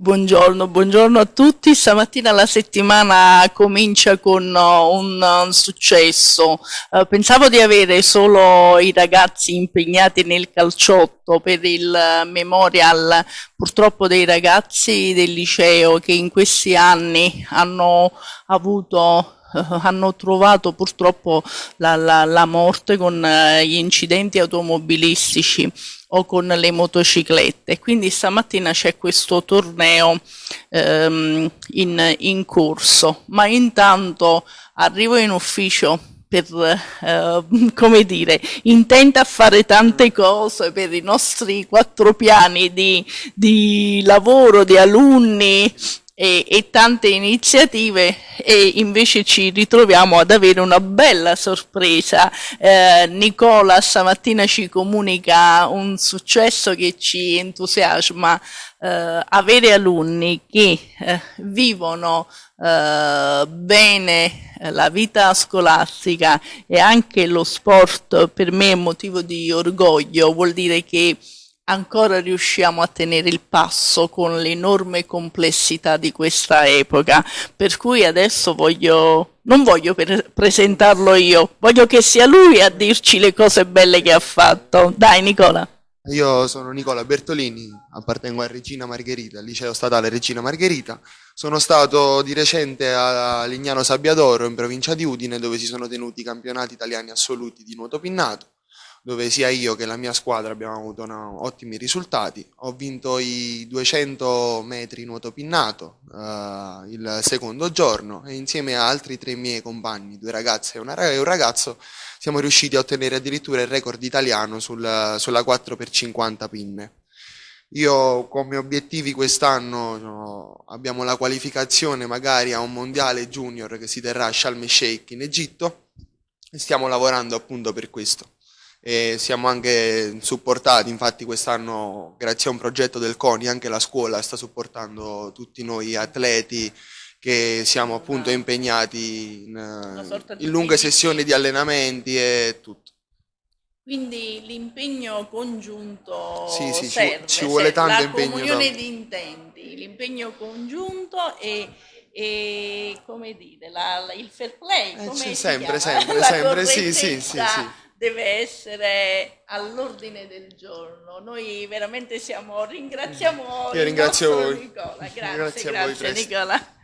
Buongiorno, buongiorno a tutti. Stamattina la settimana comincia con uh, un, un successo. Uh, pensavo di avere solo i ragazzi impegnati nel calciotto per il uh, memorial purtroppo dei ragazzi del liceo che in questi anni hanno avuto hanno trovato purtroppo la, la, la morte con uh, gli incidenti automobilistici o con le motociclette. Quindi stamattina c'è questo torneo ehm, in, in, corso, ma intanto arrivo in ufficio per, eh, come dire, intenta a fare tante cose per i nostri quattro piani di, di lavoro, di alunni, e, e, tante iniziative e invece ci ritroviamo ad avere una bella sorpresa. Eh, Nicola stamattina ci comunica un successo che ci entusiasma, eh, avere alunni che eh, vivono eh, bene la vita scolastica e anche lo sport per me è motivo di orgoglio, vuol dire che ancora riusciamo a tenere il passo con l'enorme complessità di questa epoca, per cui adesso voglio, non voglio presentarlo io, voglio che sia lui a dirci le cose belle che ha fatto. Dai Nicola. Io sono Nicola Bertolini, appartengo a Regina Margherita, al liceo statale Regina Margherita. Sono stato di recente a Lignano Sabbiadoro in provincia di Udine dove si sono tenuti i campionati italiani assoluti di nuoto pinnato dove sia io che la mia squadra abbiamo avuto no, ottimi risultati. Ho vinto i 200 metri nuoto pinnato uh, il secondo giorno e insieme a altri tre miei compagni, due ragazze e, una, e un ragazzo, siamo riusciti a ottenere addirittura il record italiano sul, sulla 4x50 pinne. Io come obiettivi quest'anno no, abbiamo la qualificazione magari a un mondiale junior che si terrà a Sharm el Sheikh in Egitto e stiamo lavorando appunto per questo e siamo anche supportati, infatti quest'anno grazie a un progetto del CONI anche la scuola sta supportando tutti noi atleti che siamo appunto impegnati in, in lunghe sessioni di allenamenti e tutto. Quindi l'impegno congiunto sì, sì, serve, ci, vuole tanto la impegno. La comunione di intenti, l'impegno congiunto e, e, come dire, la, il fair play. Eh, sempre, sempre, sempre, sì, sì, sì, sì deve essere all'ordine del giorno. Noi veramente siamo, ringraziamo Io ringrazio voi. Nicola. Grazie, grazie, grazie Nicola.